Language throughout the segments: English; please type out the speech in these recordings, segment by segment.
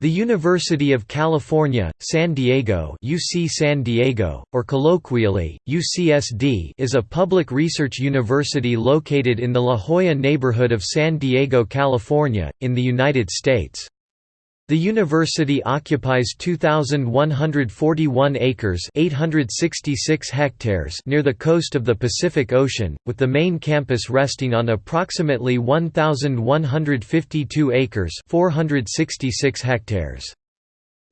The University of California, San Diego UC San Diego, or colloquially, UCSD is a public research university located in the La Jolla neighborhood of San Diego, California, in the United States. The university occupies 2,141 acres 866 hectares near the coast of the Pacific Ocean, with the main campus resting on approximately 1,152 acres 466 hectares.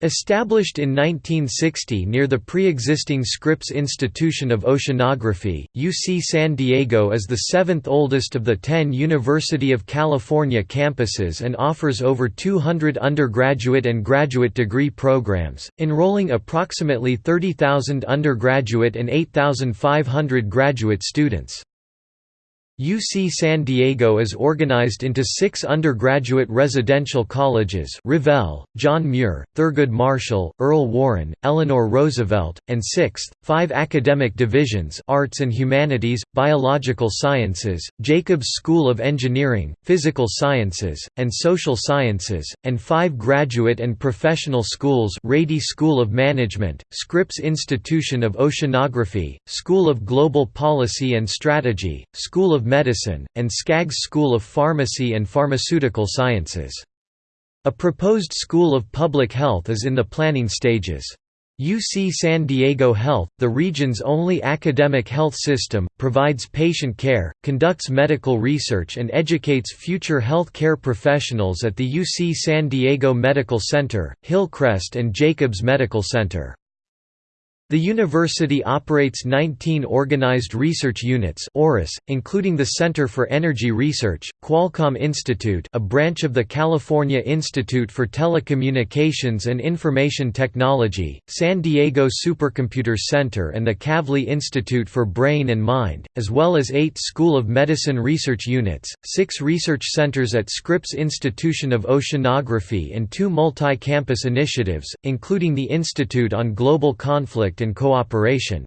Established in 1960 near the pre-existing Scripps Institution of Oceanography, UC San Diego is the seventh oldest of the ten University of California campuses and offers over 200 undergraduate and graduate degree programs, enrolling approximately 30,000 undergraduate and 8,500 graduate students. UC San Diego is organized into six undergraduate residential colleges Revelle, John Muir, Thurgood Marshall, Earl Warren, Eleanor Roosevelt, and sixth, five academic divisions Arts and Humanities, Biological Sciences, Jacobs School of Engineering, Physical Sciences, and Social Sciences, and five graduate and professional schools Rady School of Management, Scripps Institution of Oceanography, School of Global Policy and Strategy, School of Medicine, and Skaggs School of Pharmacy and Pharmaceutical Sciences. A proposed School of Public Health is in the planning stages. UC San Diego Health, the region's only academic health system, provides patient care, conducts medical research and educates future health care professionals at the UC San Diego Medical Center, Hillcrest and Jacobs Medical Center. The university operates 19 organized research units including the Center for Energy Research, Qualcomm Institute a branch of the California Institute for Telecommunications and Information Technology, San Diego Supercomputer Center and the Kavli Institute for Brain and Mind, as well as eight School of Medicine research units, six research centers at Scripps Institution of Oceanography and two multi-campus initiatives, including the Institute on Global Conflict and cooperation.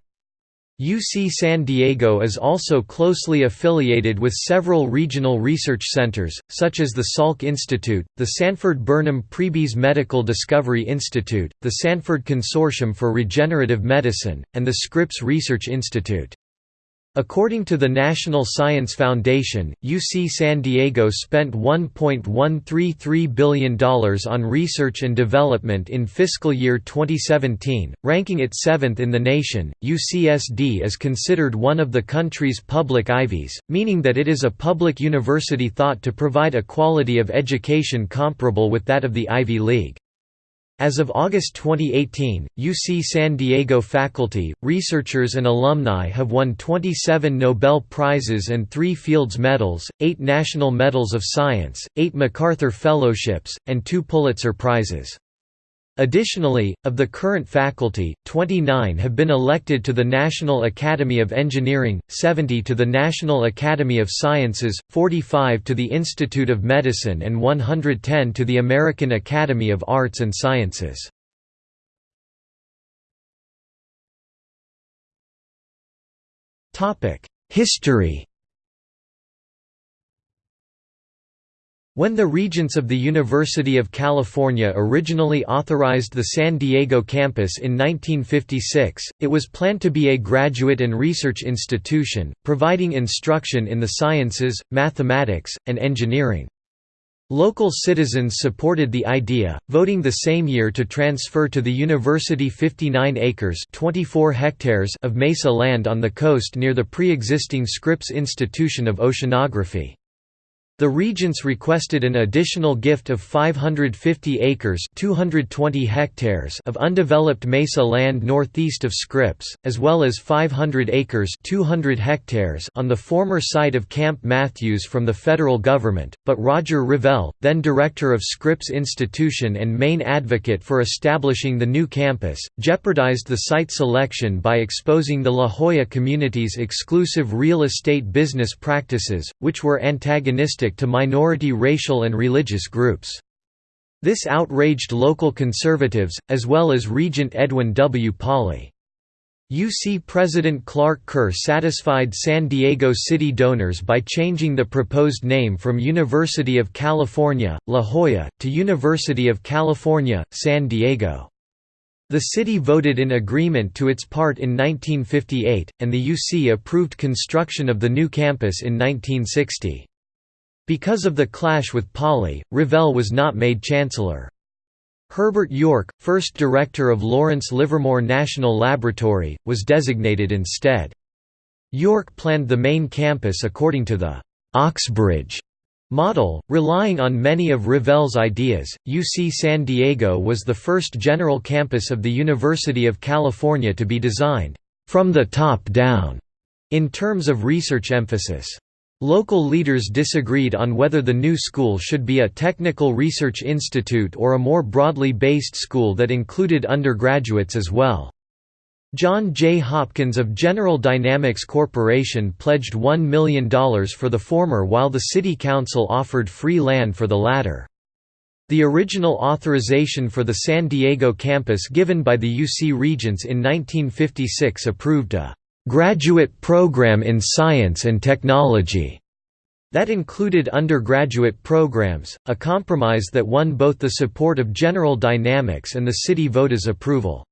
UC San Diego is also closely affiliated with several regional research centers, such as the Salk Institute, the Sanford Burnham Prebys Medical Discovery Institute, the Sanford Consortium for Regenerative Medicine, and the Scripps Research Institute. According to the National Science Foundation, UC San Diego spent $1.133 billion on research and development in fiscal year 2017, ranking it seventh in the nation. UCSD is considered one of the country's public Ivies, meaning that it is a public university thought to provide a quality of education comparable with that of the Ivy League. As of August 2018, UC San Diego faculty, researchers and alumni have won 27 Nobel Prizes and 3 Fields Medals, 8 National Medals of Science, 8 MacArthur Fellowships, and 2 Pulitzer Prizes. Additionally, of the current faculty, 29 have been elected to the National Academy of Engineering, 70 to the National Academy of Sciences, 45 to the Institute of Medicine and 110 to the American Academy of Arts and Sciences. History When the Regents of the University of California originally authorized the San Diego campus in 1956, it was planned to be a graduate and research institution, providing instruction in the sciences, mathematics, and engineering. Local citizens supported the idea, voting the same year to transfer to the university 59 acres 24 hectares of mesa land on the coast near the pre-existing Scripps Institution of Oceanography. The regents requested an additional gift of 550 acres 220 hectares of undeveloped mesa land northeast of Scripps, as well as 500 acres 200 hectares on the former site of Camp Matthews from the federal government, but Roger Revelle, then director of Scripps Institution and main advocate for establishing the new campus, jeopardized the site selection by exposing the La Jolla community's exclusive real estate business practices, which were antagonistic to minority racial and religious groups. This outraged local conservatives, as well as Regent Edwin W. Pauley. UC President Clark Kerr satisfied San Diego city donors by changing the proposed name from University of California, La Jolla, to University of California, San Diego. The city voted in agreement to its part in 1958, and the UC approved construction of the new campus in 1960. Because of the clash with Pauley, Revelle was not made chancellor. Herbert York, first director of Lawrence Livermore National Laboratory, was designated instead. York planned the main campus according to the Oxbridge model, relying on many of Revelle's ideas. UC San Diego was the first general campus of the University of California to be designed from the top down in terms of research emphasis. Local leaders disagreed on whether the new school should be a technical research institute or a more broadly based school that included undergraduates as well. John J. Hopkins of General Dynamics Corporation pledged $1 million for the former while the City Council offered free land for the latter. The original authorization for the San Diego campus given by the UC Regents in 1956 approved a graduate program in science and technology. That included undergraduate programs, a compromise that won both the support of General Dynamics and the city voters' approval.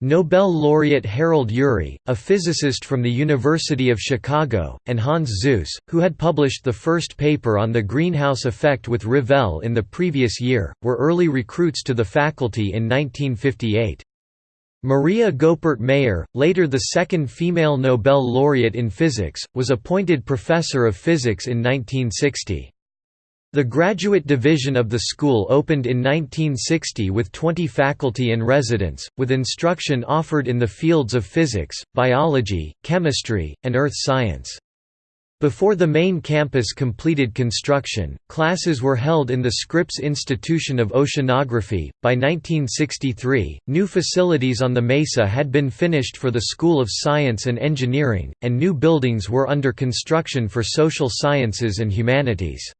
Nobel laureate Harold Urey, a physicist from the University of Chicago, and Hans Suess, who had published the first paper on the greenhouse effect with Revelle in the previous year, were early recruits to the faculty in 1958. Maria Goeppert Mayer, later the second female Nobel laureate in physics, was appointed professor of physics in 1960. The graduate division of the school opened in 1960 with 20 faculty and residents, with instruction offered in the fields of physics, biology, chemistry, and earth science. Before the main campus completed construction, classes were held in the Scripps Institution of Oceanography. By 1963, new facilities on the Mesa had been finished for the School of Science and Engineering, and new buildings were under construction for social sciences and humanities.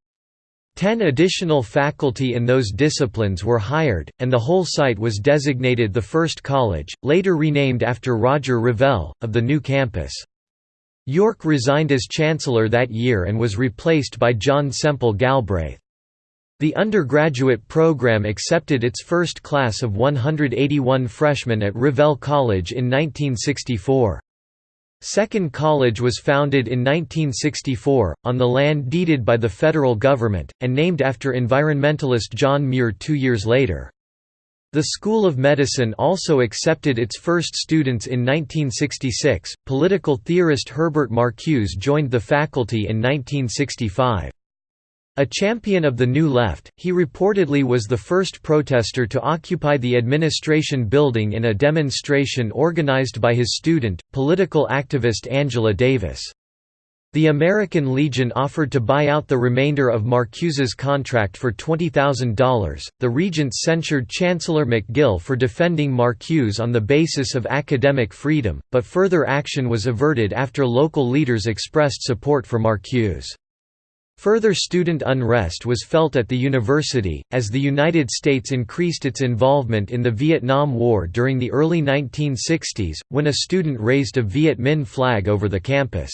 Ten additional faculty in those disciplines were hired, and the whole site was designated the first college, later renamed after Roger Revelle, of the new campus. York resigned as chancellor that year and was replaced by John Semple Galbraith. The undergraduate program accepted its first class of 181 freshmen at Revelle College in 1964. Second College was founded in 1964, on the land deeded by the federal government, and named after environmentalist John Muir two years later. The School of Medicine also accepted its first students in 1966. Political theorist Herbert Marcuse joined the faculty in 1965. A champion of the New Left, he reportedly was the first protester to occupy the administration building in a demonstration organized by his student, political activist Angela Davis. The American Legion offered to buy out the remainder of Marcuse's contract for $20,000. The regents censured Chancellor McGill for defending Marcuse on the basis of academic freedom, but further action was averted after local leaders expressed support for Marcuse. Further student unrest was felt at the university, as the United States increased its involvement in the Vietnam War during the early 1960s, when a student raised a Viet Minh flag over the campus.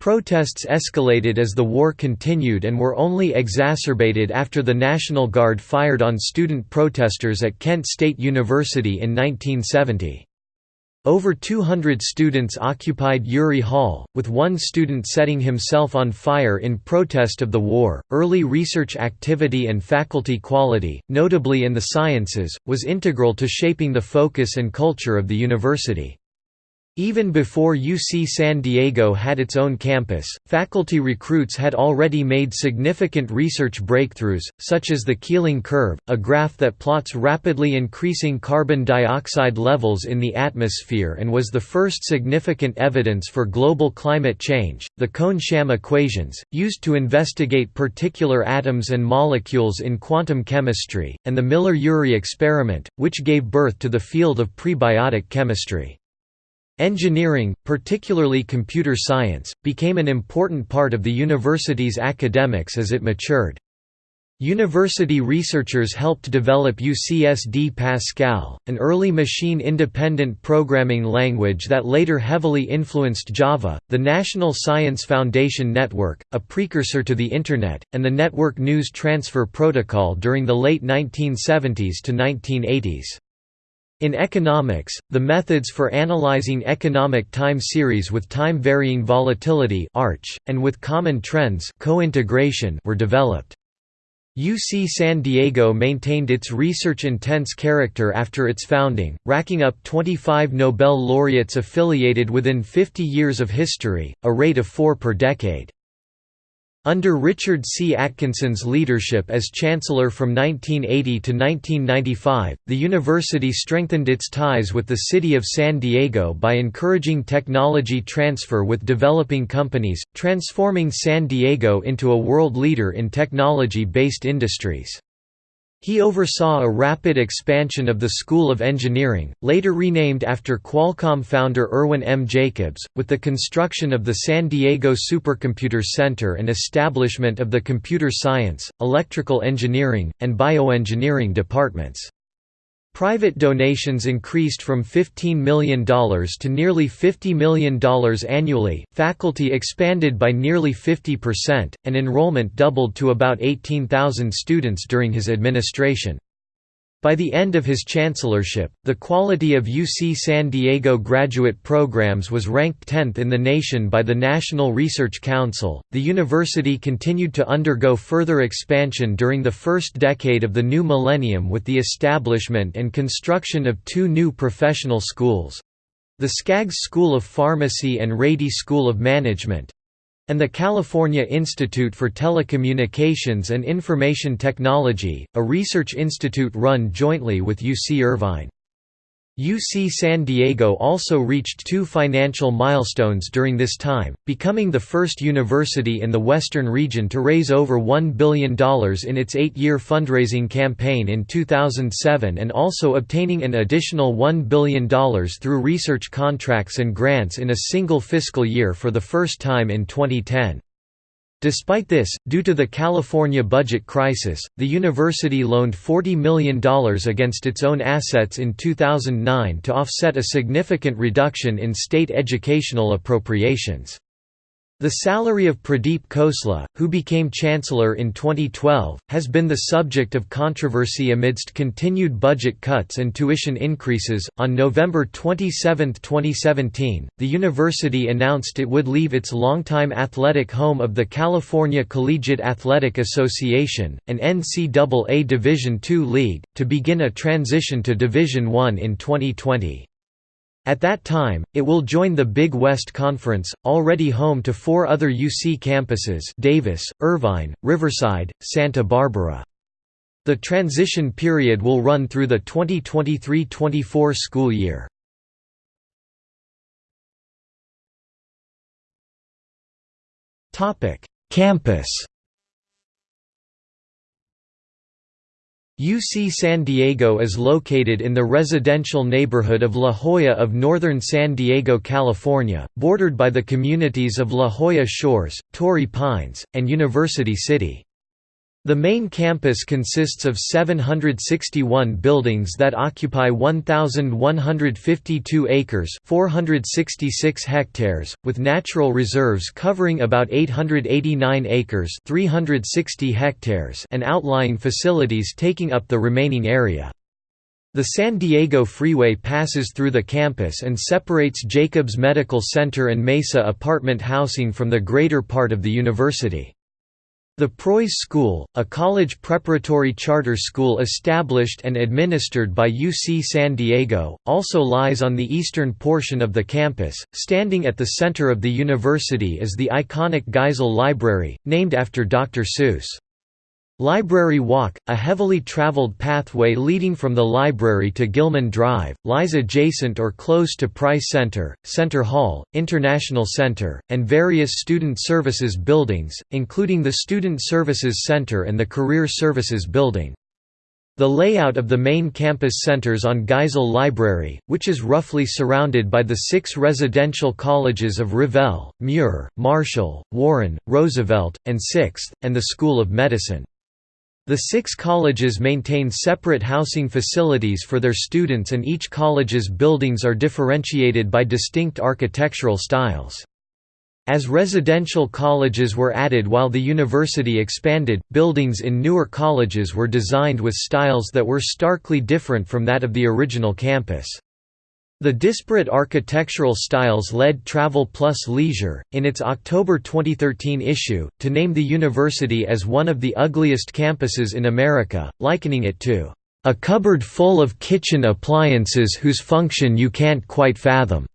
Protests escalated as the war continued and were only exacerbated after the National Guard fired on student protesters at Kent State University in 1970. Over 200 students occupied Urey Hall, with one student setting himself on fire in protest of the war. Early research activity and faculty quality, notably in the sciences, was integral to shaping the focus and culture of the university. Even before UC San Diego had its own campus, faculty recruits had already made significant research breakthroughs, such as the Keeling curve, a graph that plots rapidly increasing carbon dioxide levels in the atmosphere and was the first significant evidence for global climate change, the Kohn-Sham equations, used to investigate particular atoms and molecules in quantum chemistry, and the Miller–Urey experiment, which gave birth to the field of prebiotic chemistry. Engineering, particularly computer science, became an important part of the university's academics as it matured. University researchers helped develop UCSD Pascal, an early machine-independent programming language that later heavily influenced Java, the National Science Foundation Network, a precursor to the Internet, and the Network News Transfer Protocol during the late 1970s to 1980s. In economics, the methods for analyzing economic time series with time-varying volatility arch, and with common trends cointegration were developed. UC San Diego maintained its research-intense character after its founding, racking up 25 Nobel laureates affiliated within 50 years of history, a rate of four per decade. Under Richard C. Atkinson's leadership as chancellor from 1980 to 1995, the university strengthened its ties with the city of San Diego by encouraging technology transfer with developing companies, transforming San Diego into a world leader in technology-based industries. He oversaw a rapid expansion of the School of Engineering, later renamed after Qualcomm founder Irwin M. Jacobs, with the construction of the San Diego Supercomputer Center and establishment of the Computer Science, Electrical Engineering, and Bioengineering departments. Private donations increased from $15 million to nearly $50 million annually, faculty expanded by nearly 50%, and enrollment doubled to about 18,000 students during his administration. By the end of his chancellorship, the quality of UC San Diego graduate programs was ranked 10th in the nation by the National Research Council. The university continued to undergo further expansion during the first decade of the new millennium with the establishment and construction of two new professional schools the Skaggs School of Pharmacy and Rady School of Management, and the California Institute for Telecommunications and Information Technology, a research institute run jointly with UC Irvine. UC San Diego also reached two financial milestones during this time, becoming the first university in the western region to raise over $1 billion in its eight-year fundraising campaign in 2007 and also obtaining an additional $1 billion through research contracts and grants in a single fiscal year for the first time in 2010. Despite this, due to the California budget crisis, the university loaned $40 million against its own assets in 2009 to offset a significant reduction in state educational appropriations. The salary of Pradeep Khosla, who became chancellor in 2012, has been the subject of controversy amidst continued budget cuts and tuition increases. On November 27, 2017, the university announced it would leave its longtime athletic home of the California Collegiate Athletic Association, an NCAA Division II league, to begin a transition to Division I in 2020. At that time, it will join the Big West Conference, already home to four other UC campuses Davis, Irvine, Riverside, Santa Barbara. The transition period will run through the 2023–24 school year. Campus UC San Diego is located in the residential neighborhood of La Jolla of northern San Diego, California, bordered by the communities of La Jolla Shores, Torrey Pines, and University City. The main campus consists of 761 buildings that occupy 1,152 acres 466 hectares, with natural reserves covering about 889 acres 360 hectares and outlying facilities taking up the remaining area. The San Diego Freeway passes through the campus and separates Jacobs Medical Center and Mesa apartment housing from the greater part of the university. The Preuss School, a college preparatory charter school established and administered by UC San Diego, also lies on the eastern portion of the campus. Standing at the center of the university is the iconic Geisel Library, named after Dr. Seuss. Library Walk, a heavily traveled pathway leading from the library to Gilman Drive, lies adjacent or close to Price Center, Center Hall, International Center, and various student services buildings, including the Student Services Center and the Career Services Building. The layout of the main campus centers on Geisel Library, which is roughly surrounded by the six residential colleges of Revelle, Muir, Marshall, Warren, Roosevelt, and Sixth, and the School of Medicine. The six colleges maintain separate housing facilities for their students and each college's buildings are differentiated by distinct architectural styles. As residential colleges were added while the university expanded, buildings in newer colleges were designed with styles that were starkly different from that of the original campus. The disparate architectural styles led Travel Plus Leisure, in its October 2013 issue, to name the university as one of the ugliest campuses in America, likening it to, "...a cupboard full of kitchen appliances whose function you can't quite fathom."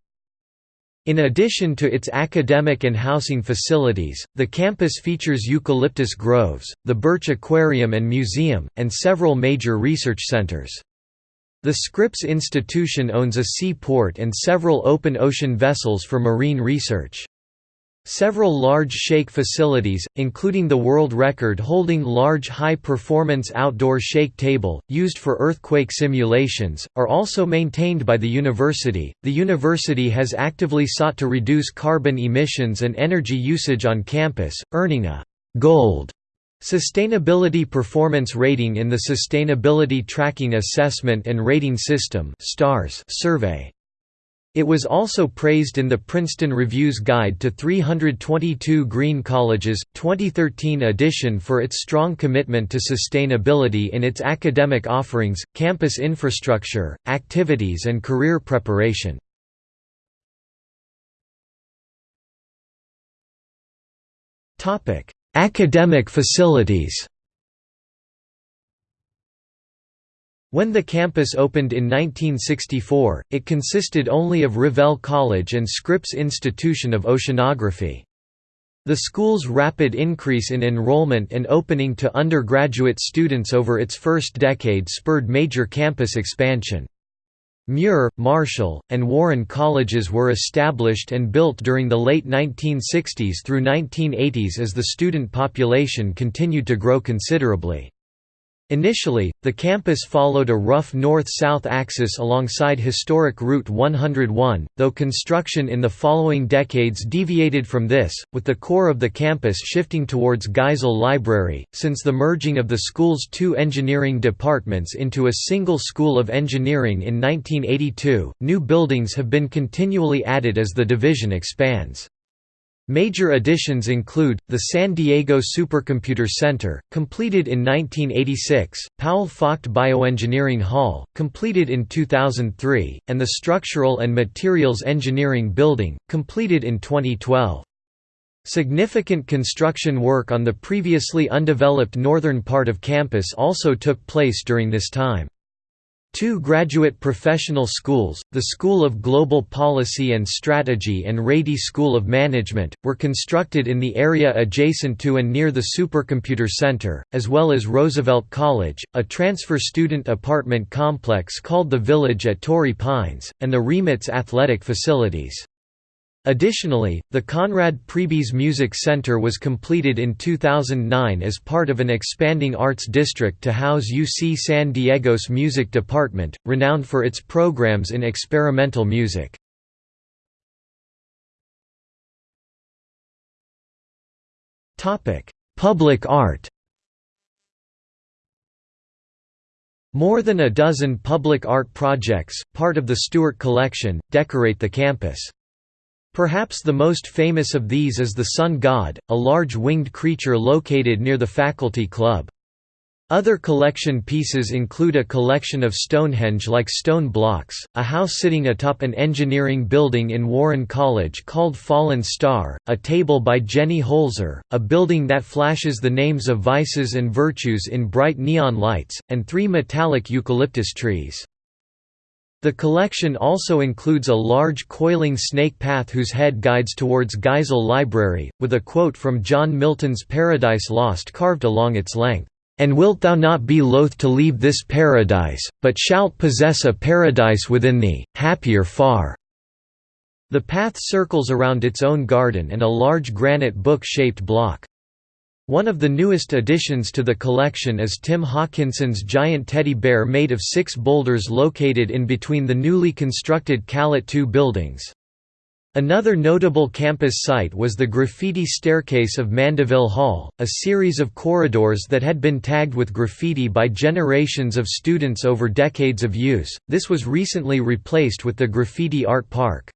In addition to its academic and housing facilities, the campus features eucalyptus groves, the Birch Aquarium and Museum, and several major research centers. The Scripps Institution owns a seaport and several open ocean vessels for marine research. Several large shake facilities, including the world record-holding large high-performance outdoor shake table, used for earthquake simulations, are also maintained by the university. The university has actively sought to reduce carbon emissions and energy usage on campus, earning a «gold» Sustainability Performance Rating in the Sustainability Tracking Assessment and Rating System survey. It was also praised in the Princeton Review's Guide to 322 Green Colleges, 2013 edition for its strong commitment to sustainability in its academic offerings, campus infrastructure, activities and career preparation. Academic facilities When the campus opened in 1964, it consisted only of Revelle College and Scripps Institution of Oceanography. The school's rapid increase in enrollment and opening to undergraduate students over its first decade spurred major campus expansion. Muir, Marshall, and Warren colleges were established and built during the late 1960s through 1980s as the student population continued to grow considerably. Initially, the campus followed a rough north-south axis alongside historic Route 101, though construction in the following decades deviated from this, with the core of the campus shifting towards Geisel Library. Since the merging of the school's two engineering departments into a single School of Engineering in 1982, new buildings have been continually added as the division expands. Major additions include, the San Diego Supercomputer Center, completed in 1986, Powell Focht Bioengineering Hall, completed in 2003, and the Structural and Materials Engineering Building, completed in 2012. Significant construction work on the previously undeveloped northern part of campus also took place during this time. Two graduate professional schools, the School of Global Policy and Strategy and Rady School of Management, were constructed in the area adjacent to and near the Supercomputer Center, as well as Roosevelt College, a transfer student apartment complex called the Village at Torrey Pines, and the Remitz athletic facilities. Additionally, the Conrad Prebys Music Center was completed in 2009 as part of an expanding arts district to house UC San Diego's music department, renowned for its programs in experimental music. Public art More than a dozen public art projects, part of the Stuart Collection, decorate the campus. Perhaps the most famous of these is the Sun God, a large winged creature located near the Faculty Club. Other collection pieces include a collection of Stonehenge-like stone blocks, a house sitting atop an engineering building in Warren College called Fallen Star, a table by Jenny Holzer, a building that flashes the names of vices and virtues in bright neon lights, and three metallic eucalyptus trees. The collection also includes a large coiling snake path whose head guides towards Geisel Library, with a quote from John Milton's Paradise Lost carved along its length, "...and wilt thou not be loath to leave this paradise, but shalt possess a paradise within thee, happier far." The path circles around its own garden and a large granite book-shaped block. One of the newest additions to the collection is Tim Hawkinson's giant teddy bear made of six boulders located in between the newly constructed Calit2 buildings. Another notable campus site was the graffiti staircase of Mandeville Hall, a series of corridors that had been tagged with graffiti by generations of students over decades of use. This was recently replaced with the Graffiti Art Park.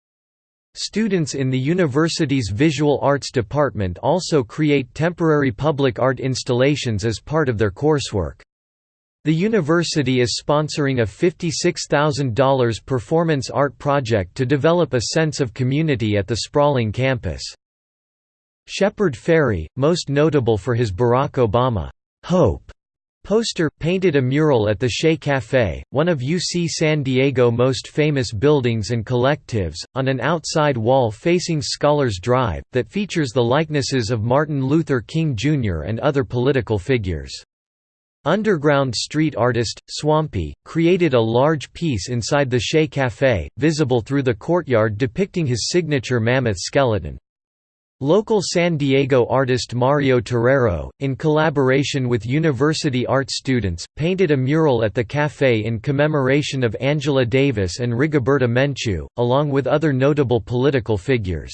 Students in the university's Visual Arts department also create temporary public art installations as part of their coursework. The university is sponsoring a $56,000 performance art project to develop a sense of community at the sprawling campus. Shepard Fairey, most notable for his Barack Obama, Hope poster, painted a mural at the Che Café, one of UC San Diego most famous buildings and collectives, on an outside wall facing Scholars Drive, that features the likenesses of Martin Luther King Jr. and other political figures. Underground street artist, Swampy, created a large piece inside the Che Café, visible through the courtyard depicting his signature mammoth skeleton. Local San Diego artist Mario Torero, in collaboration with university art students, painted a mural at the café in commemoration of Angela Davis and Rigoberta Menchú, along with other notable political figures.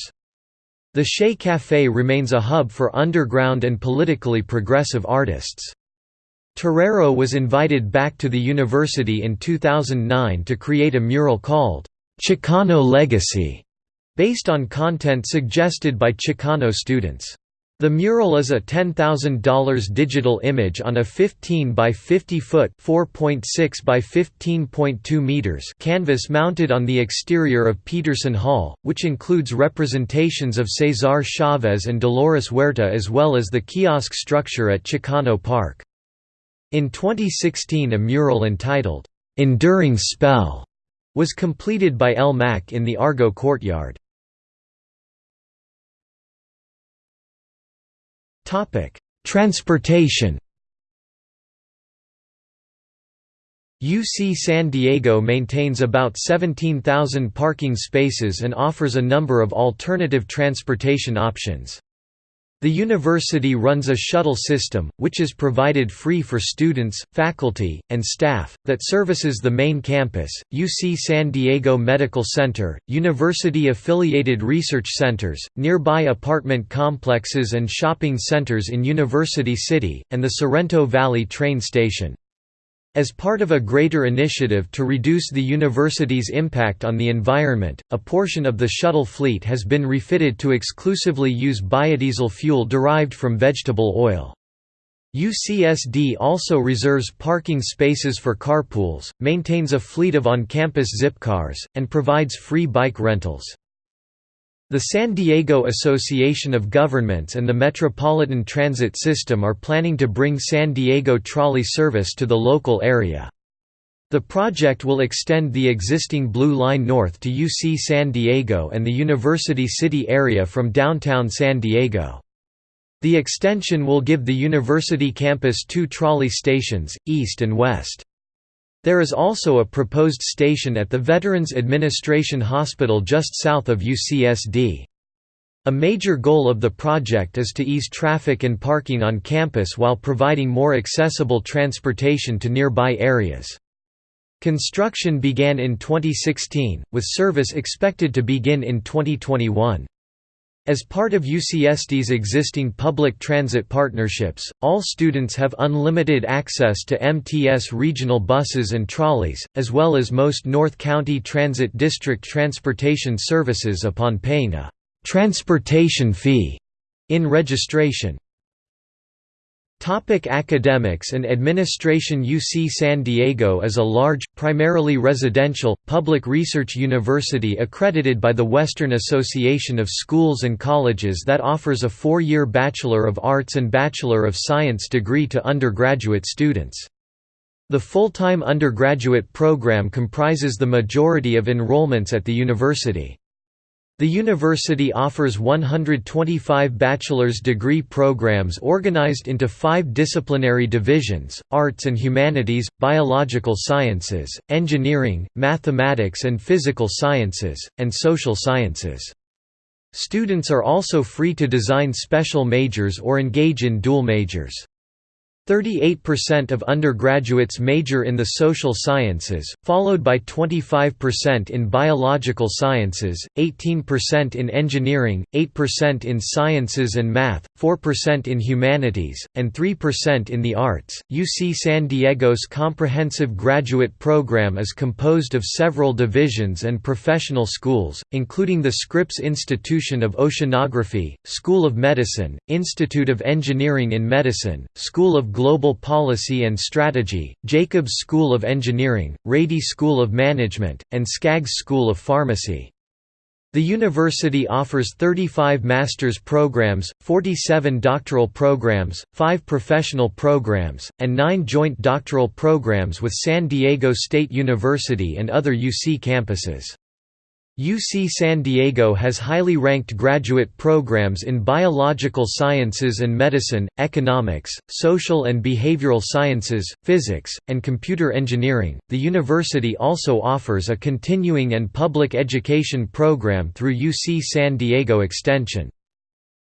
The Che Café remains a hub for underground and politically progressive artists. Torero was invited back to the university in 2009 to create a mural called, Chicano Legacy, based on content suggested by Chicano students. The mural is a $10,000 digital image on a 15 by 50 foot (4.6 by 15.2 meters) canvas mounted on the exterior of Peterson Hall, which includes representations of Cesar Chavez and Dolores Huerta as well as the kiosk structure at Chicano Park. In 2016 a mural entitled, "'Enduring Spell' was completed by El Mac in the Argo courtyard. Transportation UC San Diego maintains about 17,000 parking spaces and offers a number of alternative transportation options. The university runs a shuttle system, which is provided free for students, faculty, and staff, that services the main campus, UC San Diego Medical Center, university-affiliated research centers, nearby apartment complexes and shopping centers in University City, and the Sorrento Valley train station. As part of a greater initiative to reduce the university's impact on the environment, a portion of the shuttle fleet has been refitted to exclusively use biodiesel fuel derived from vegetable oil. UCSD also reserves parking spaces for carpools, maintains a fleet of on-campus Zipcars, and provides free bike rentals. The San Diego Association of Governments and the Metropolitan Transit System are planning to bring San Diego trolley service to the local area. The project will extend the existing Blue Line north to UC San Diego and the University City area from downtown San Diego. The extension will give the university campus two trolley stations, east and west. There is also a proposed station at the Veterans Administration Hospital just south of UCSD. A major goal of the project is to ease traffic and parking on campus while providing more accessible transportation to nearby areas. Construction began in 2016, with service expected to begin in 2021. As part of UCSD's existing public transit partnerships, all students have unlimited access to MTS regional buses and trolleys, as well as most North County Transit District transportation services upon paying a «transportation fee» in registration. Topic academics and administration UC San Diego is a large, primarily residential, public research university accredited by the Western Association of Schools and Colleges that offers a four-year Bachelor of Arts and Bachelor of Science degree to undergraduate students. The full-time undergraduate program comprises the majority of enrollments at the university. The university offers 125 bachelor's degree programs organized into five disciplinary divisions, arts and humanities, biological sciences, engineering, mathematics and physical sciences, and social sciences. Students are also free to design special majors or engage in dual majors. 38% of undergraduates major in the social sciences, followed by 25% in biological sciences, 18% in engineering, 8% in sciences and math, 4% in humanities, and 3% in the arts. UC San Diego's comprehensive graduate program is composed of several divisions and professional schools, including the Scripps Institution of Oceanography, School of Medicine, Institute of Engineering in Medicine, School of Global Policy and Strategy, Jacobs School of Engineering, Rady School of Management, and Skaggs School of Pharmacy. The university offers 35 master's programs, 47 doctoral programs, 5 professional programs, and 9 joint doctoral programs with San Diego State University and other UC campuses. UC San Diego has highly ranked graduate programs in biological sciences and medicine, economics, social and behavioral sciences, physics, and computer engineering. The university also offers a continuing and public education program through UC San Diego Extension.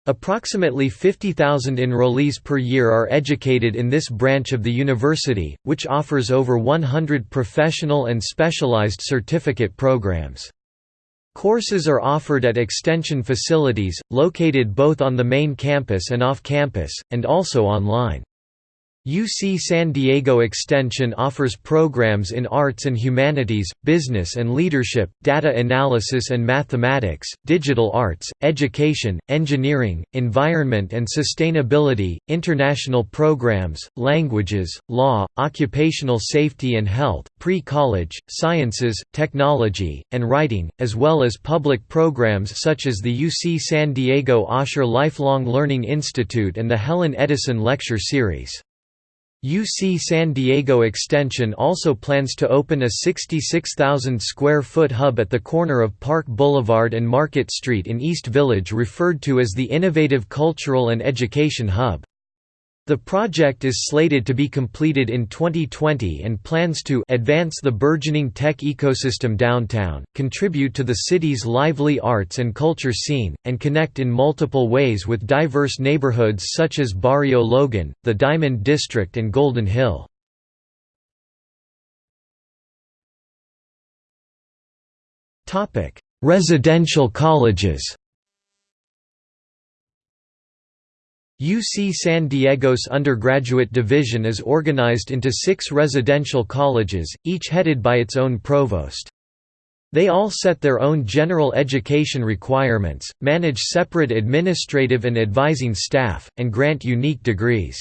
Approximately 50,000 enrollees per year are educated in this branch of the university, which offers over 100 professional and specialized certificate programs. Courses are offered at extension facilities, located both on the main campus and off campus, and also online. UC San Diego Extension offers programs in arts and humanities, business and leadership, data analysis and mathematics, digital arts, education, engineering, environment and sustainability, international programs, languages, law, occupational safety and health, pre-college, sciences, technology, and writing, as well as public programs such as the UC San Diego Osher Lifelong Learning Institute and the Helen Edison Lecture Series. UC San Diego Extension also plans to open a 66,000 square foot hub at the corner of Park Boulevard and Market Street in East Village referred to as the Innovative Cultural and Education Hub. The project is slated to be completed in 2020 and plans to advance the burgeoning tech ecosystem downtown, contribute to the city's lively arts and culture scene, and connect in multiple ways with diverse neighborhoods such as Barrio Logan, the Diamond District and Golden Hill. Residential colleges UC San Diego's undergraduate division is organized into six residential colleges, each headed by its own provost. They all set their own general education requirements, manage separate administrative and advising staff, and grant unique degrees.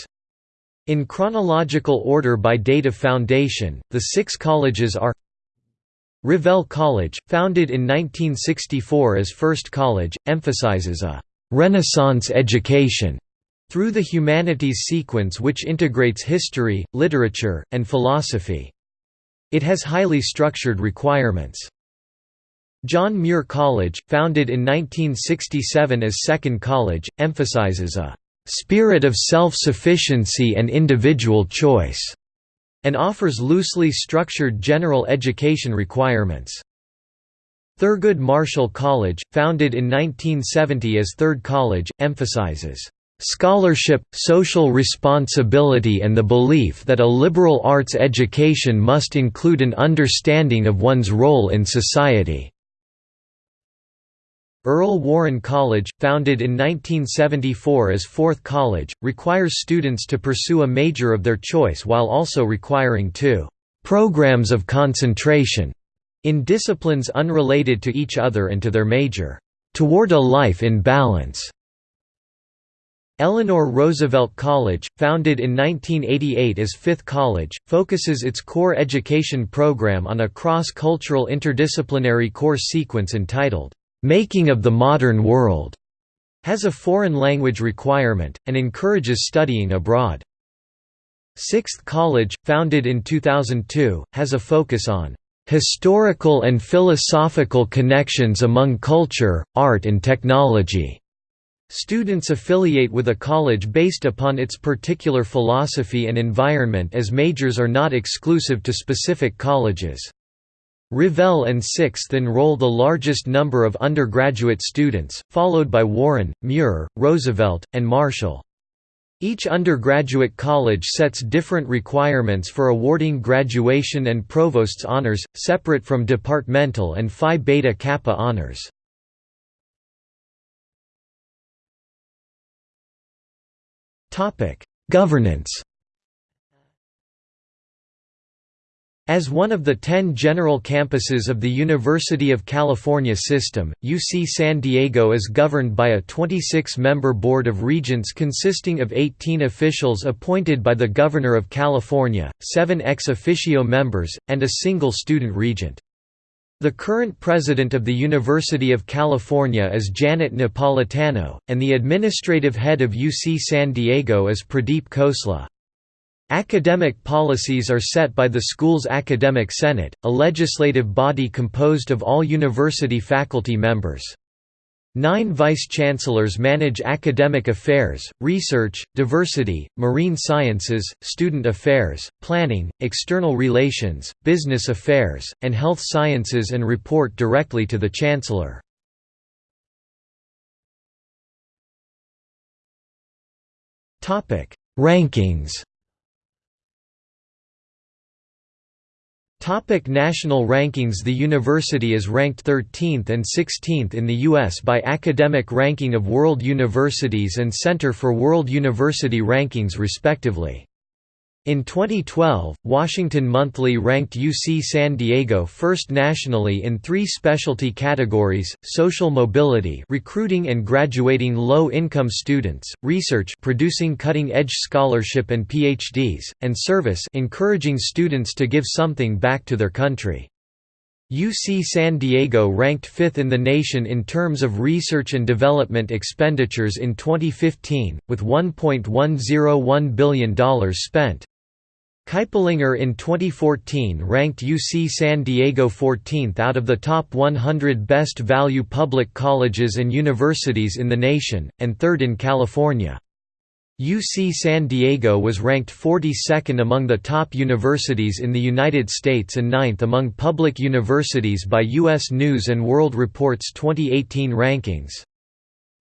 In chronological order by date of foundation, the six colleges are Revelle College, founded in 1964 as First College, emphasizes a «Renaissance education» through the humanities sequence which integrates history, literature, and philosophy. It has highly structured requirements. John Muir College, founded in 1967 as Second College, emphasizes a "...spirit of self-sufficiency and individual choice", and offers loosely structured general education requirements. Thurgood Marshall College, founded in 1970 as Third College, emphasizes Scholarship, social responsibility and the belief that a liberal arts education must include an understanding of one's role in society. Earl Warren College, founded in 1974 as Fourth College, requires students to pursue a major of their choice while also requiring two «programs of concentration» in disciplines unrelated to each other and to their major, «toward a life in balance». Eleanor Roosevelt College, founded in 1988 as Fifth College, focuses its core education program on a cross-cultural interdisciplinary course sequence entitled, "'Making of the Modern World' has a foreign language requirement, and encourages studying abroad. Sixth College, founded in 2002, has a focus on "'historical and philosophical connections among culture, art and technology' Students affiliate with a college based upon its particular philosophy and environment as majors are not exclusive to specific colleges. Revelle and Sixth enroll the largest number of undergraduate students, followed by Warren, Muir, Roosevelt, and Marshall. Each undergraduate college sets different requirements for awarding graduation and provost's honors, separate from departmental and Phi Beta Kappa honors. Governance As one of the ten general campuses of the University of California system, UC San Diego is governed by a 26-member Board of Regents consisting of 18 officials appointed by the Governor of California, seven ex officio members, and a single student regent. The current president of the University of California is Janet Napolitano, and the administrative head of UC San Diego is Pradeep Khosla. Academic policies are set by the school's Academic Senate, a legislative body composed of all university faculty members. Nine vice-chancellors manage academic affairs, research, diversity, marine sciences, student affairs, planning, external relations, business affairs, and health sciences and report directly to the chancellor. Rankings Topic national rankings The university is ranked 13th and 16th in the U.S. by Academic Ranking of World Universities and Center for World University Rankings respectively. In 2012, Washington Monthly ranked UC San Diego first nationally in three specialty categories, social mobility recruiting and graduating low-income students, research producing cutting-edge scholarship and PhDs, and service encouraging students to give something back to their country. UC San Diego ranked fifth in the nation in terms of research and development expenditures in 2015, with $1.101 billion spent. Kiplinger in 2014 ranked UC San Diego 14th out of the top 100 best value public colleges and universities in the nation, and third in California. UC San Diego was ranked 42nd among the top universities in the United States and ninth among public universities by U.S. News & World Report's 2018 rankings.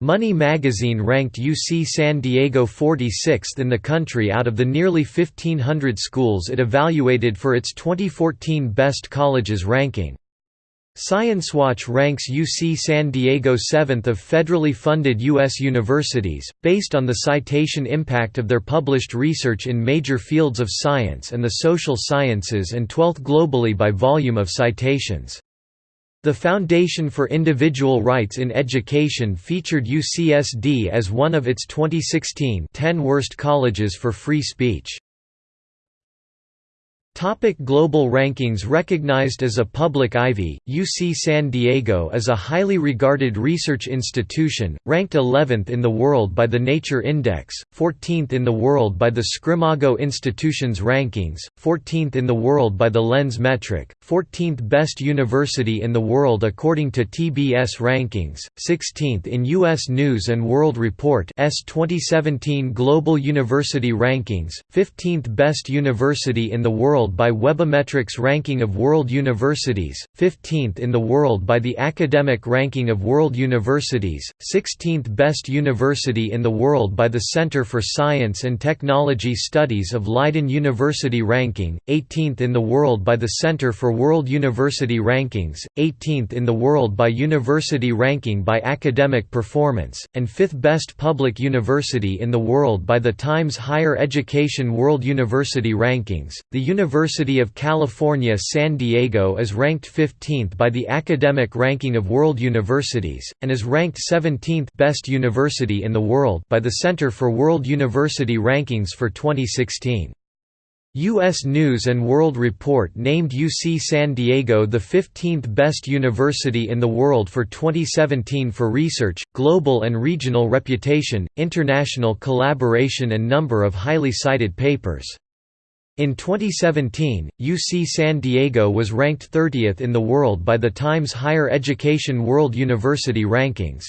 Money magazine ranked UC San Diego 46th in the country out of the nearly 1,500 schools it evaluated for its 2014 Best Colleges ranking. ScienceWatch ranks UC San Diego 7th of federally funded U.S. universities, based on the citation impact of their published research in major fields of science and the social sciences and 12th globally by volume of citations. The Foundation for Individual Rights in Education featured UCSD as one of its 2016 10 Worst Colleges for Free Speech. Topic global rankings Recognized as a public Ivy, UC San Diego is a highly regarded research institution, ranked 11th in the world by the Nature Index, 14th in the world by the SCImago Institutions Rankings, 14th in the world by the Lens Metric, 14th best university in the world according to TBS Rankings, 16th in U.S. News & World Report S 2017 Global University Rankings, 15th best university in the world world by Webometrics Ranking of World Universities, 15th in the world by the Academic Ranking of World Universities, 16th Best University in the World by the Center for Science and Technology Studies of Leiden University Ranking, 18th in the world by the Center for World University Rankings, 18th in the world by University Ranking by Academic Performance, and 5th Best Public University in the world by the Times Higher Education World University Rankings. The University of California San Diego is ranked 15th by the Academic Ranking of World Universities, and is ranked 17th best university in the world by the Center for World University Rankings for 2016. U.S. News & World Report named UC San Diego the 15th best university in the world for 2017 for research, global and regional reputation, international collaboration and number of highly cited papers. In 2017, UC San Diego was ranked 30th in the world by the Times Higher Education World University Rankings.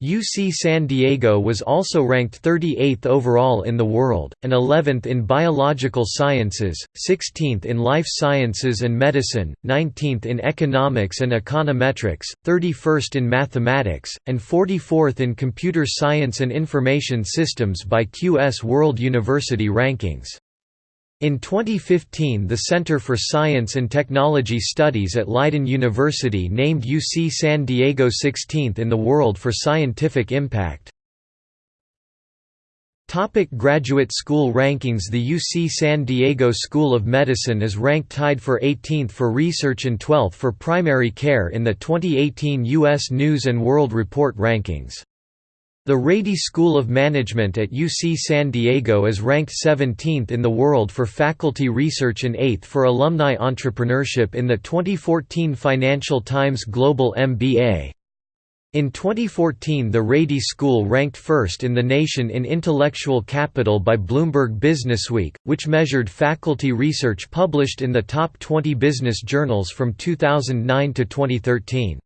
UC San Diego was also ranked 38th overall in the world, and 11th in biological sciences, 16th in life sciences and medicine, 19th in economics and econometrics, 31st in mathematics, and 44th in computer science and information systems by QS World University Rankings. In 2015 the Center for Science and Technology Studies at Leiden University named UC San Diego 16th in the world for scientific impact. Topic graduate school rankings The UC San Diego School of Medicine is ranked tied for 18th for research and 12th for primary care in the 2018 U.S. News & World Report rankings. The Rady School of Management at UC San Diego is ranked 17th in the world for faculty research and 8th for alumni entrepreneurship in the 2014 Financial Times Global MBA. In 2014 the Rady School ranked first in the nation in intellectual capital by Bloomberg Businessweek, which measured faculty research published in the top 20 business journals from 2009 to 2013.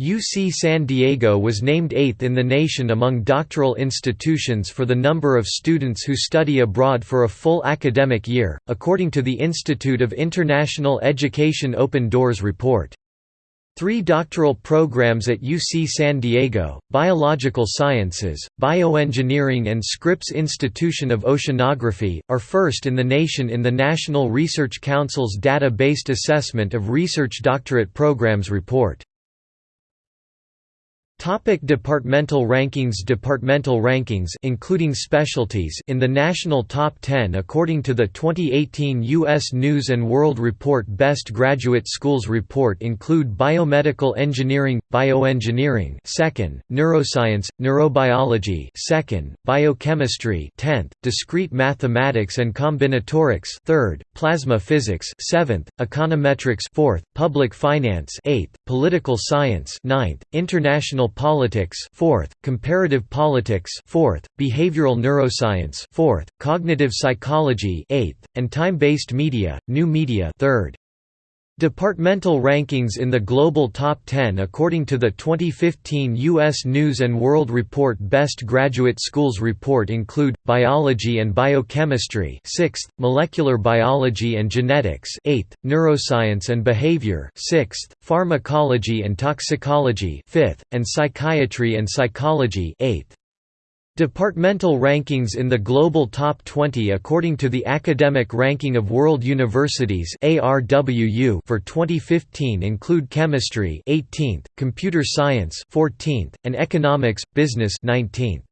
UC San Diego was named eighth in the nation among doctoral institutions for the number of students who study abroad for a full academic year, according to the Institute of International Education Open Doors report. Three doctoral programs at UC San Diego, Biological Sciences, Bioengineering and Scripps Institution of Oceanography, are first in the nation in the National Research Council's Data-Based Assessment of Research Doctorate Programs report. Topic departmental rankings Departmental rankings including specialties in the national top 10 according to the 2018 U.S. News & World Report Best Graduate Schools Report include Biomedical Engineering, Bioengineering 2nd, Neuroscience, Neurobiology 2nd, Biochemistry 10th, Discrete Mathematics and Combinatorics 3rd, Plasma Physics 7th, Econometrics 4th, Public Finance 8th, Political Science ninth, International politics 4th, comparative politics 4th, behavioral neuroscience 4th, cognitive psychology 8th, and time-based media, new media 3rd. Departmental rankings in the Global Top 10 according to the 2015 U.S. News & World Report Best Graduate Schools Report include, Biology and Biochemistry 6th, Molecular Biology and Genetics 8th, Neuroscience and Behavior 6th, Pharmacology and Toxicology 5th, and Psychiatry and Psychology 8th. Departmental rankings in the Global Top 20 according to the Academic Ranking of World Universities for 2015 include Chemistry 18th, Computer Science 14th, and Economics, Business 19th.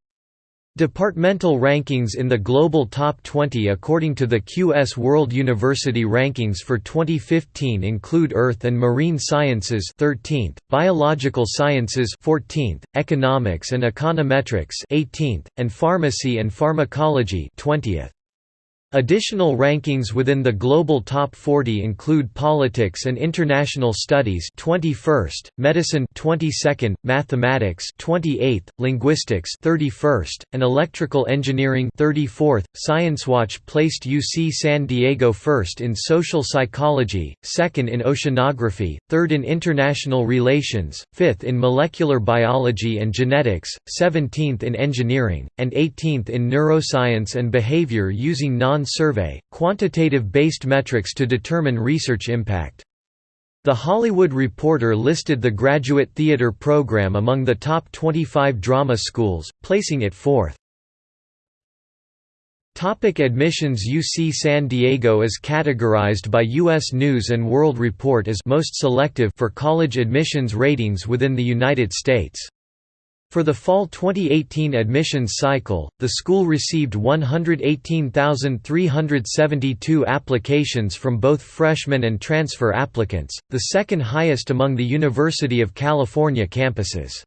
Departmental rankings in the Global Top 20 according to the QS World University Rankings for 2015 include Earth and Marine Sciences 13th, Biological Sciences 14th, Economics and Econometrics 18th, and Pharmacy and Pharmacology 20th. Additional rankings within the global top 40 include Politics and International Studies 21st, Medicine 22nd, Mathematics 28th, Linguistics 31st, and Electrical Engineering 34th. ScienceWatch placed UC San Diego first in Social Psychology, second in Oceanography, third in International Relations, fifth in Molecular Biology and Genetics, 17th in Engineering, and 18th in Neuroscience and Behavior using non survey, quantitative-based metrics to determine research impact. The Hollywood Reporter listed the graduate theater program among the top 25 drama schools, placing it fourth. Topic admissions UC San Diego is categorized by U.S. News & World Report as most selective for college admissions ratings within the United States. For the fall 2018 admissions cycle, the school received 118,372 applications from both freshmen and transfer applicants, the second highest among the University of California campuses.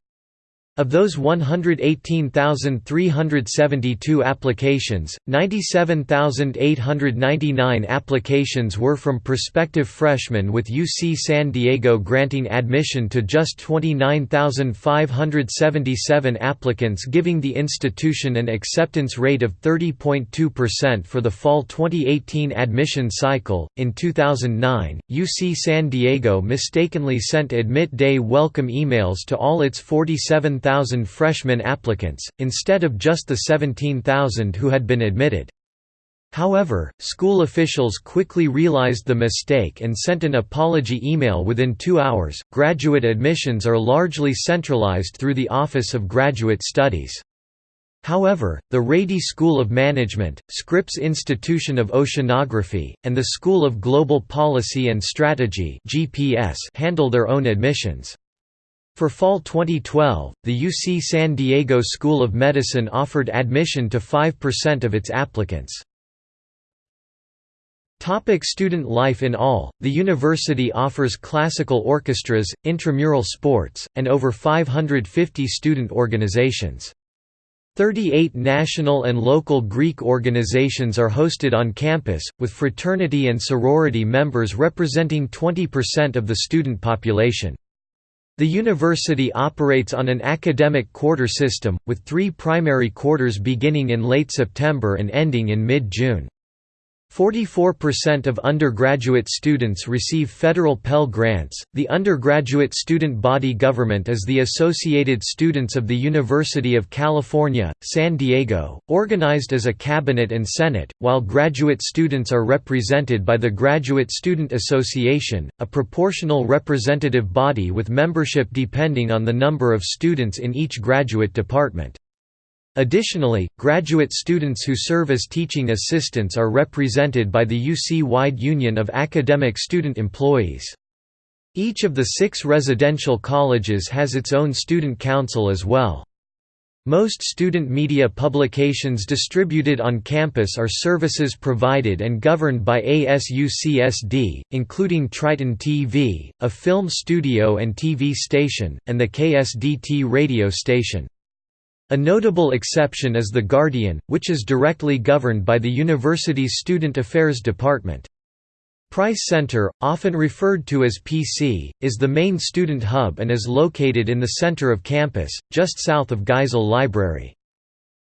Of those 118,372 applications, 97,899 applications were from prospective freshmen with UC San Diego granting admission to just 29,577 applicants giving the institution an acceptance rate of 30.2% for the fall 2018 admission cycle. In 2009, UC San Diego mistakenly sent admit day welcome emails to all its 47 15,000 freshman applicants, instead of just the 17,000 who had been admitted. However, school officials quickly realized the mistake and sent an apology email within two hours. Graduate admissions are largely centralized through the Office of Graduate Studies. However, the Rady School of Management, Scripps Institution of Oceanography, and the School of Global Policy and Strategy handle their own admissions. For fall 2012, the UC San Diego School of Medicine offered admission to 5% of its applicants. Topic student life In all, the university offers classical orchestras, intramural sports, and over 550 student organizations. 38 national and local Greek organizations are hosted on campus, with fraternity and sorority members representing 20% of the student population. The university operates on an academic quarter system, with three primary quarters beginning in late September and ending in mid-June. 44% of undergraduate students receive federal Pell Grants. The undergraduate student body government is the Associated Students of the University of California, San Diego, organized as a cabinet and senate, while graduate students are represented by the Graduate Student Association, a proportional representative body with membership depending on the number of students in each graduate department. Additionally, graduate students who serve as teaching assistants are represented by the UC-wide Union of Academic Student Employees. Each of the six residential colleges has its own student council as well. Most student media publications distributed on campus are services provided and governed by ASUCSD, including Triton TV, a film studio and TV station, and the KSDT radio station. A notable exception is The Guardian, which is directly governed by the university's Student Affairs Department. Price Center, often referred to as PC, is the main student hub and is located in the center of campus, just south of Geisel Library.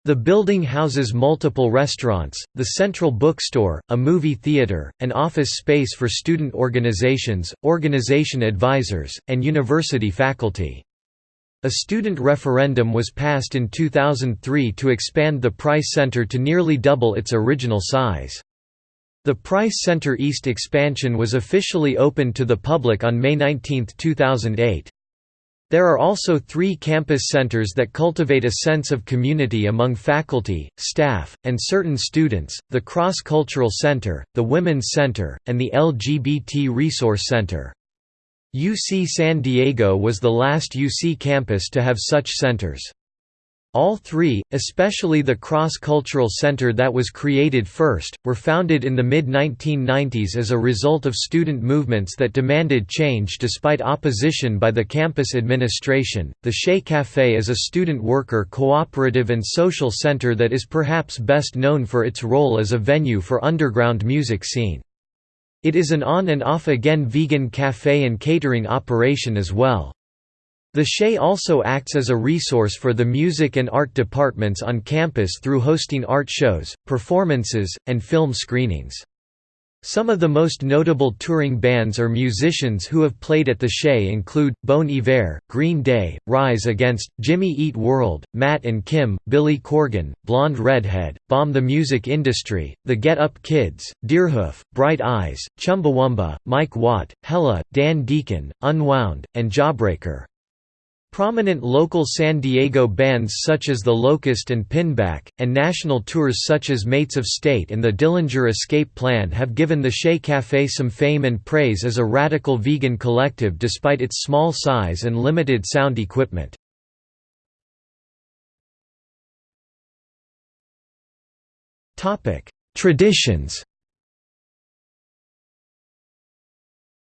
The building houses multiple restaurants, the central bookstore, a movie theater, an office space for student organizations, organization advisors, and university faculty. A student referendum was passed in 2003 to expand the Price Center to nearly double its original size. The Price Center East expansion was officially opened to the public on May 19, 2008. There are also three campus centers that cultivate a sense of community among faculty, staff, and certain students, the Cross Cultural Center, the Women's Center, and the LGBT Resource Center. UC San Diego was the last UC campus to have such centers. All three, especially the Cross-Cultural Center that was created first, were founded in the mid-1990s as a result of student movements that demanded change despite opposition by the campus administration. The Che Café is a student worker cooperative and social center that is perhaps best known for its role as a venue for underground music scene. It is an on and off again vegan cafe and catering operation as well. The Che also acts as a resource for the music and art departments on campus through hosting art shows, performances, and film screenings. Some of the most notable touring bands or musicians who have played at the Che include, Bon Iver, Green Day, Rise Against, Jimmy Eat World, Matt and Kim, Billy Corgan, Blonde Redhead, Bomb the Music Industry, The Get Up Kids, Deerhoof, Bright Eyes, Chumbawamba, Mike Watt, Hella, Dan Deacon, Unwound, and Jawbreaker. Prominent local San Diego bands such as The Locust and Pinback, and national tours such as Mates of State and the Dillinger Escape Plan have given the Che Café some fame and praise as a radical vegan collective despite its small size and limited sound equipment. Traditions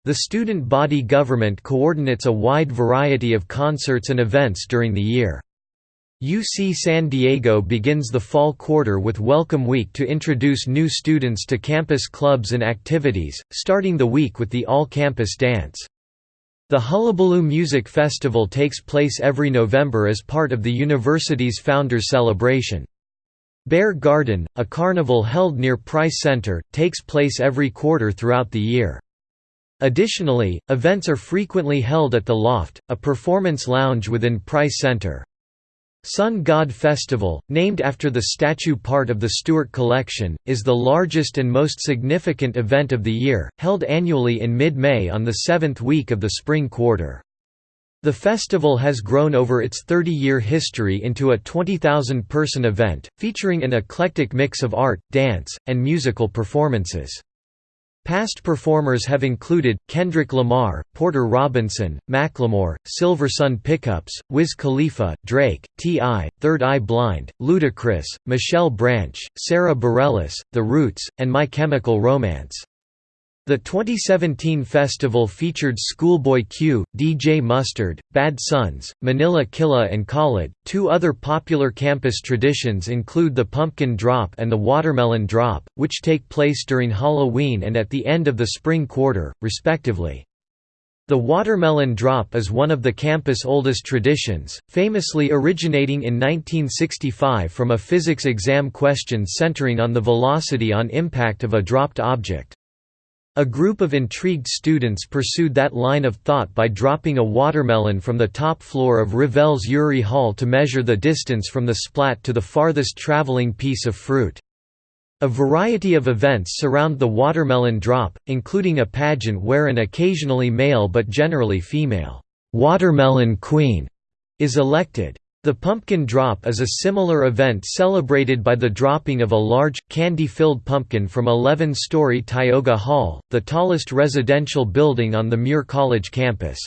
The student body government coordinates a wide variety of concerts and events during the year. UC San Diego begins the fall quarter with Welcome Week to introduce new students to campus clubs and activities, starting the week with the all-campus dance. The Hullabaloo Music Festival takes place every November as part of the university's Founders Celebration. Bear Garden, a carnival held near Price Center, takes place every quarter throughout the year. Additionally, events are frequently held at The Loft, a performance lounge within Price Center. Sun God Festival, named after the statue part of the Stuart collection, is the largest and most significant event of the year, held annually in mid-May on the seventh week of the spring quarter. The festival has grown over its 30-year history into a 20,000-person event, featuring an eclectic mix of art, dance, and musical performances. Past performers have included, Kendrick Lamar, Porter Robinson, Macklemore, Silver Sun Pickups, Wiz Khalifa, Drake, T.I., Third Eye Blind, Ludacris, Michelle Branch, Sara Bareilles, The Roots, and My Chemical Romance. The 2017 festival featured Schoolboy Q, DJ Mustard, Bad Suns, Manila Killa and Khalid. Two other popular campus traditions include the Pumpkin Drop and the Watermelon Drop, which take place during Halloween and at the end of the spring quarter, respectively. The watermelon drop is one of the campus' oldest traditions, famously originating in 1965 from a physics exam question centering on the velocity on impact of a dropped object. A group of intrigued students pursued that line of thought by dropping a watermelon from the top floor of Revelle's Urey Hall to measure the distance from the splat to the farthest traveling piece of fruit. A variety of events surround the watermelon drop, including a pageant where an occasionally male but generally female, "'Watermelon Queen' is elected. The pumpkin drop is a similar event celebrated by the dropping of a large, candy-filled pumpkin from 11-story Tioga Hall, the tallest residential building on the Muir College campus.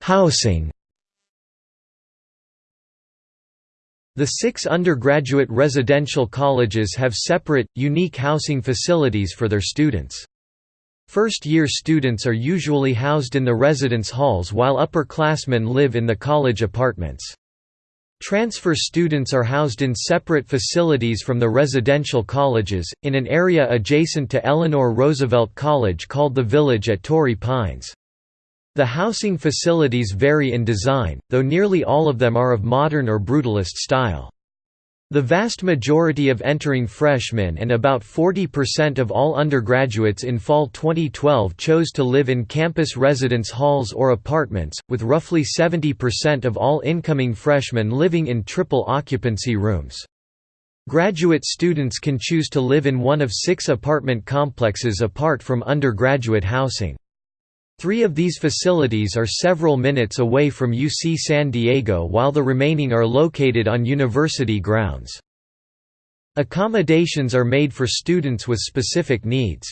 Housing The six undergraduate residential colleges have separate, unique housing facilities for their students. First-year students are usually housed in the residence halls while upperclassmen live in the college apartments. Transfer students are housed in separate facilities from the residential colleges, in an area adjacent to Eleanor Roosevelt College called the Village at Torrey Pines. The housing facilities vary in design, though nearly all of them are of modern or brutalist style. The vast majority of entering freshmen and about 40% of all undergraduates in fall 2012 chose to live in campus residence halls or apartments, with roughly 70% of all incoming freshmen living in triple occupancy rooms. Graduate students can choose to live in one of six apartment complexes apart from undergraduate housing. Three of these facilities are several minutes away from UC San Diego while the remaining are located on university grounds. Accommodations are made for students with specific needs.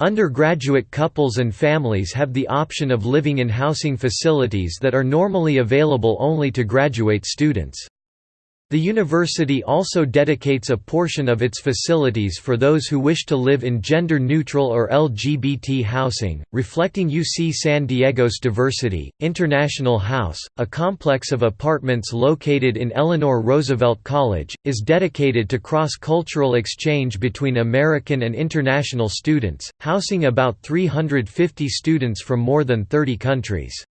Undergraduate couples and families have the option of living in housing facilities that are normally available only to graduate students. The university also dedicates a portion of its facilities for those who wish to live in gender-neutral or LGBT housing, reflecting UC San Diego's diversity. International House, a complex of apartments located in Eleanor Roosevelt College, is dedicated to cross-cultural exchange between American and international students, housing about 350 students from more than 30 countries.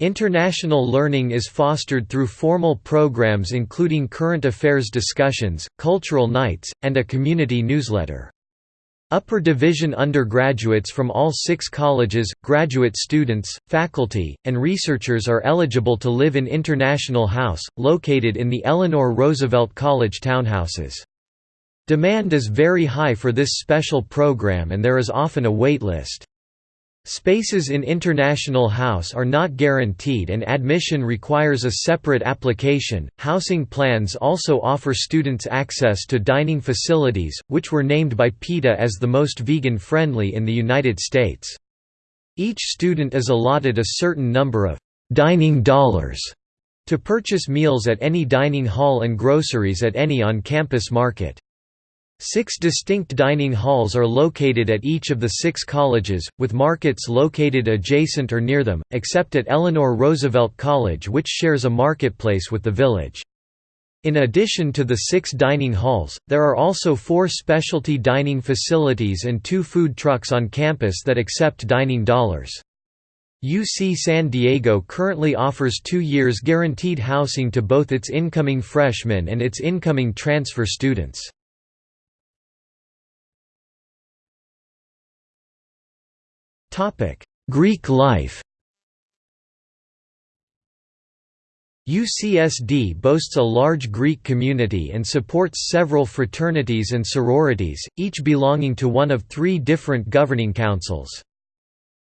International learning is fostered through formal programs including current affairs discussions, cultural nights, and a community newsletter. Upper division undergraduates from all six colleges, graduate students, faculty, and researchers are eligible to live in International House, located in the Eleanor Roosevelt College townhouses. Demand is very high for this special program and there is often a wait list. Spaces in International House are not guaranteed and admission requires a separate application. Housing plans also offer students access to dining facilities, which were named by PETA as the most vegan friendly in the United States. Each student is allotted a certain number of dining dollars to purchase meals at any dining hall and groceries at any on campus market. Six distinct dining halls are located at each of the six colleges, with markets located adjacent or near them, except at Eleanor Roosevelt College which shares a marketplace with the village. In addition to the six dining halls, there are also four specialty dining facilities and two food trucks on campus that accept dining dollars. UC San Diego currently offers two years guaranteed housing to both its incoming freshmen and its incoming transfer students. Greek life UCSD boasts a large Greek community and supports several fraternities and sororities, each belonging to one of three different governing councils.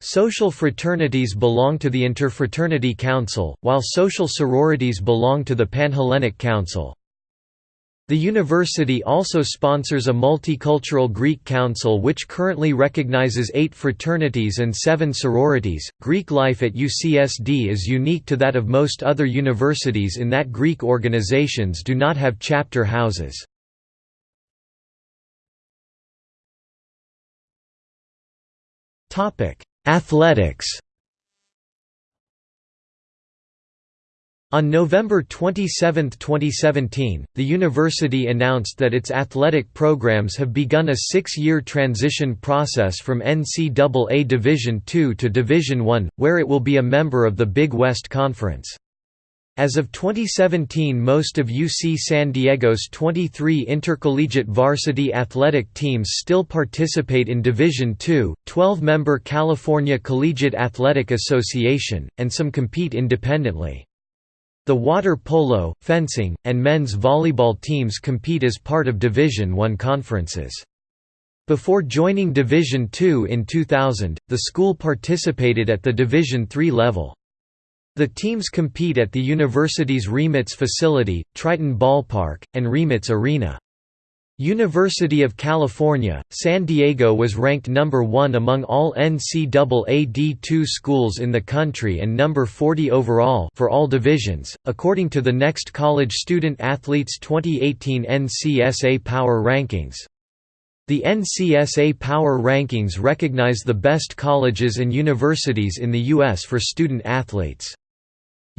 Social fraternities belong to the Interfraternity Council, while social sororities belong to the Panhellenic Council. The university also sponsors a multicultural Greek council which currently recognizes eight fraternities and seven sororities. Greek life at UCSD is unique to that of most other universities in that Greek organizations do not have chapter houses. Athletics On November 27, 2017, the university announced that its athletic programs have begun a six-year transition process from NCAA Division II to Division I, where it will be a member of the Big West Conference. As of 2017 most of UC San Diego's 23 intercollegiate varsity athletic teams still participate in Division II, 12-member California Collegiate Athletic Association, and some compete independently. The water polo, fencing, and men's volleyball teams compete as part of Division I conferences. Before joining Division II in 2000, the school participated at the Division III level. The teams compete at the university's RIMAC facility, Triton Ballpark, and RIMAC Arena. University of California, San Diego was ranked number 1 among all NCAA D2 schools in the country and number 40 overall for all divisions, according to the Next College Student Athletes 2018 NCSA Power Rankings. The NCSA Power Rankings recognize the best colleges and universities in the U.S. for student athletes.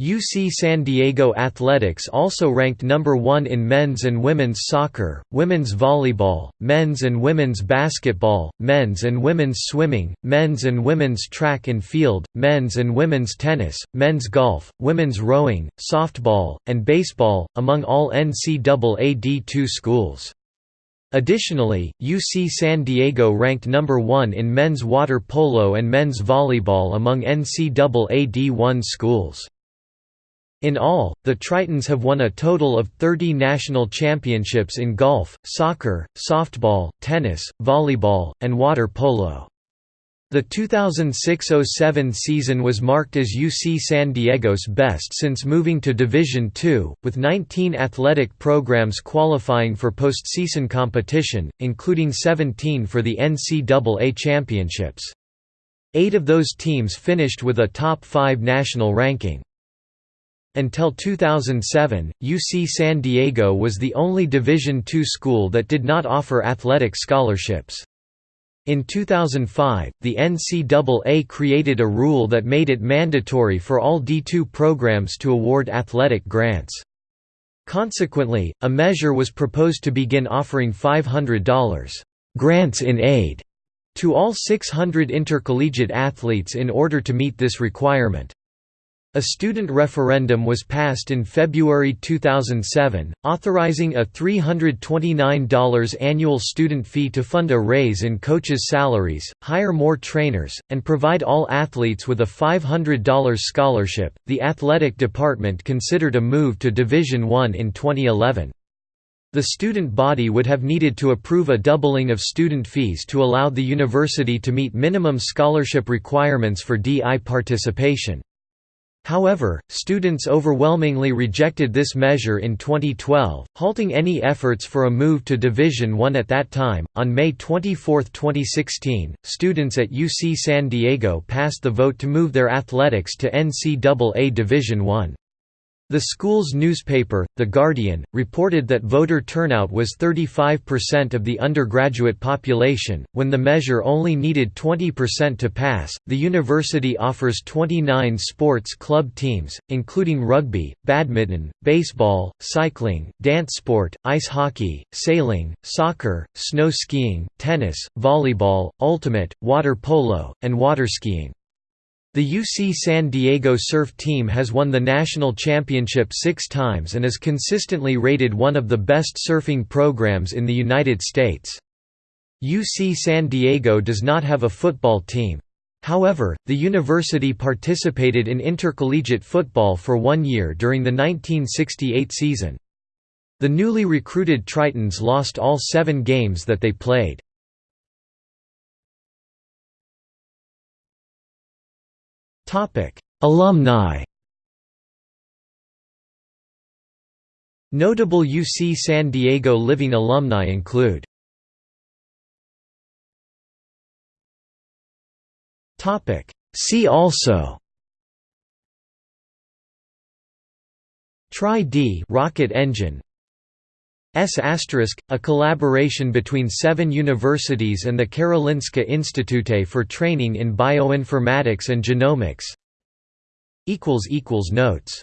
UC San Diego Athletics also ranked number 1 in men's and women's soccer, women's volleyball, men's and women's basketball, men's and women's swimming, men's and women's track and field, men's and women's tennis, men's golf, women's rowing, softball, and baseball, among all NCAA D2 schools. Additionally, UC San Diego ranked number 1 in men's water polo and men's volleyball among NCAA D1 schools. In all, the Tritons have won a total of 30 national championships in golf, soccer, softball, tennis, volleyball, and water polo. The 2006–07 season was marked as UC San Diego's best since moving to Division II, with 19 athletic programs qualifying for postseason competition, including 17 for the NCAA championships. Eight of those teams finished with a top 5 national ranking. Until 2007, UC San Diego was the only Division II school that did not offer athletic scholarships. In 2005, the NCAA created a rule that made it mandatory for all D2 programs to award athletic grants. Consequently, a measure was proposed to begin offering $500 grants in aid to all 600 intercollegiate athletes in order to meet this requirement. A student referendum was passed in February 2007, authorizing a $329 annual student fee to fund a raise in coaches' salaries, hire more trainers, and provide all athletes with a $500 scholarship. The athletic department considered a move to Division I in 2011. The student body would have needed to approve a doubling of student fees to allow the university to meet minimum scholarship requirements for DI participation. However, students overwhelmingly rejected this measure in 2012, halting any efforts for a move to Division I at that time. On May 24, 2016, students at UC San Diego passed the vote to move their athletics to NCAA Division I. The school's newspaper, The Guardian, reported that voter turnout was 35% of the undergraduate population, when the measure only needed 20% to pass. The university offers 29 sports club teams, including rugby, badminton, baseball, cycling, dance sport, ice hockey, sailing, soccer, snow skiing, tennis, volleyball, ultimate, water polo, and water skiing. The UC San Diego surf team has won the national championship six times and is consistently rated one of the best surfing programs in the United States. UC San Diego does not have a football team. However, the university participated in intercollegiate football for one year during the 1968 season. The newly recruited Tritons lost all seven games that they played. Alumni Notable UC San Diego living alumni include See also Tri-D rocket engine S**, a collaboration between seven universities and the Karolinska Institute for training in bioinformatics and genomics. Notes